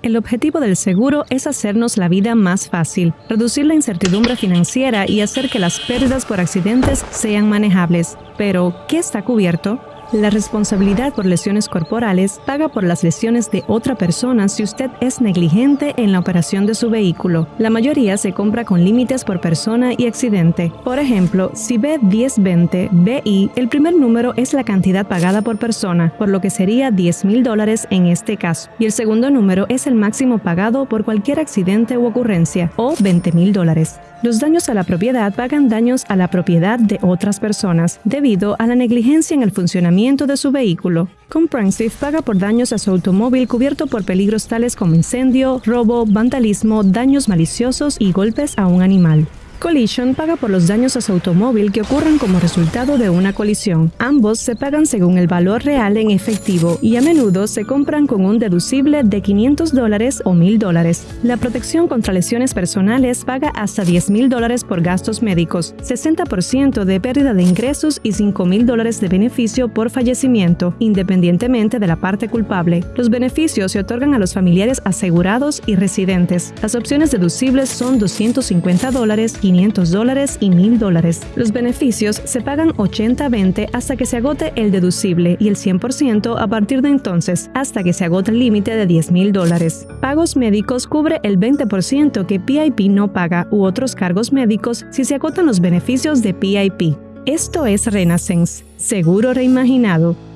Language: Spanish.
El objetivo del seguro es hacernos la vida más fácil, reducir la incertidumbre financiera y hacer que las pérdidas por accidentes sean manejables. Pero, ¿qué está cubierto? La responsabilidad por lesiones corporales paga por las lesiones de otra persona si usted es negligente en la operación de su vehículo. La mayoría se compra con límites por persona y accidente. Por ejemplo, si ve 1020 BI, el primer número es la cantidad pagada por persona, por lo que sería 10 mil dólares en este caso. Y el segundo número es el máximo pagado por cualquier accidente u ocurrencia, o 20 mil dólares. Los daños a la propiedad pagan daños a la propiedad de otras personas debido a la negligencia en el funcionamiento de su vehículo. Comprehensive paga por daños a su automóvil cubierto por peligros tales como incendio, robo, vandalismo, daños maliciosos y golpes a un animal. Collision paga por los daños a su automóvil que ocurran como resultado de una colisión. Ambos se pagan según el valor real en efectivo y a menudo se compran con un deducible de 500 dólares o 1000 dólares. La protección contra lesiones personales paga hasta 10 mil dólares por gastos médicos, 60% de pérdida de ingresos y 5 mil dólares de beneficio por fallecimiento, independientemente de la parte culpable. Los beneficios se otorgan a los familiares asegurados y residentes. Las opciones deducibles son 250 dólares 500 dólares y 1000 dólares. Los beneficios se pagan 80-20 hasta que se agote el deducible y el 100% a partir de entonces hasta que se agote el límite de 10 mil dólares. Pagos médicos cubre el 20% que PIP no paga u otros cargos médicos si se agotan los beneficios de PIP. Esto es Renaissance, seguro reimaginado